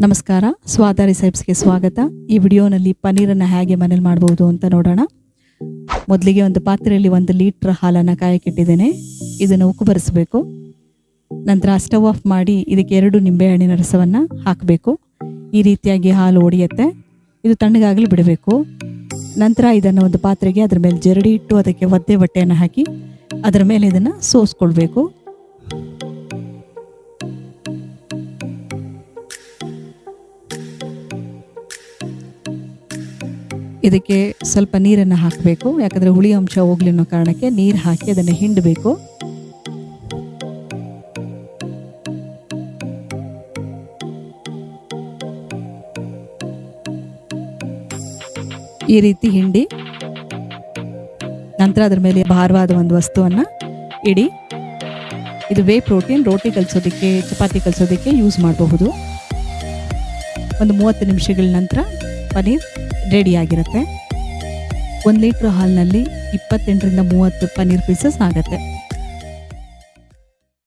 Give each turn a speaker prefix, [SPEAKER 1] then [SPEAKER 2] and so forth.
[SPEAKER 1] ನಮಸ್ಕಾರ. ಸ್ವಾದ ರಿಸೈಪ್ಸ್ಗೆ ಸ್ವಾಗತ. ಈ ವಿಡಿಯೋನಲ್ಲಿ ಪನ್ನೀರನ್ನು ಹೇಗೆ ಮನೇಲಿ ಮಾಡ್ಬೋದು ಅಂತ ನೋಡೋಣ. ಮೊದಲಿಗೆ ಒಂದು ಪಾತ್ರೆಯಲ್ಲಿ ಒಂದು ಲೀಟ್ರ್ ಹಾಲನ್ನು ಕಾಯಕ್ಕಿಟ್ಟಿದ್ದೇನೆ ಇದನ್ನು ಉಕ್ಕು ಬರೆಸಬೇಕು ನಂತರ ಸ್ಟವ್ ಆಫ್ ಮಾಡಿ ಇದಕ್ಕೆ ಎರಡು ನಿಂಬೆಹಣ್ಣಿನ ರಸವನ್ನು ಹಾಕಬೇಕು. ಈ ರೀತಿಯಾಗಿ ಹಾಲು ಒಡೆಯುತ್ತೆ. ಇದು ತಣ್ಣಗಾಗಲಿ ಬಿಡಬೇಕು. ನಂತರ ಇದನ್ನು ಒಂದು ಪಾತ್ರೆಗೆ ಅದರ ಮೇಲೆ ಜರಡಿ ಇಟ್ಟು ಅದಕ್ಕೆ ಒದ್ದೆ ಬಟ್ಟೆಯನ್ನು ಹಾಕಿ ಅದರ ಮೇಲೆ ಇದನ್ನು ಸೋಸ್ಕೊಳ್ಬೇಕು. ಇದಕ್ಕೆ ಸ್ವಲ್ಪ ನೀರನ್ನು ಹಾಕಬೇಕು. ಯಾಕಂದರೆ ಹುಳಿ ಅಂಶ ಹೋಗ್ಲಿ ಅನ್ನೋ ಕಾರಣಕ್ಕೆ ನೀರು ಹಾಕಿ ಅದನ್ನು ಹಿಂಡಬೇಕು. ಈ ರೀತಿ ಹಿಂಡಿ, ನಂತರ ಅದರ ಮೇಲೆ ಭಾರವಾದ ಒಂದು ವಸ್ತುವನ್ನು ಇಡಿ. ಇದು ವೇ ಪ್ರೋಟೀನ್ ರೋಟಿ ಕಲಿಸೋದಕ್ಕೆ, ಚಪಾತಿ ಕಲಿಸೋದಕ್ಕೆ ಯೂಸ್ ಮಾಡಬಹುದು. ಒಂದು ಮೂವತ್ತು ನಿಮಿಷಗಳ ನಂತರ ಪನ್ನೀರ್ ರೆಡಿಯಾಗಿರುತ್ತೆ. ಒಂದು ಲೀಟ್ರ್ ಹಾಲಿನಲ್ಲಿ ಇಪ್ಪತ್ತೆಂಟರಿಂದ ಮೂವತ್ತು ಪನ್ನೀರ್ ಪೀಸಸ್ ಆಗುತ್ತೆ.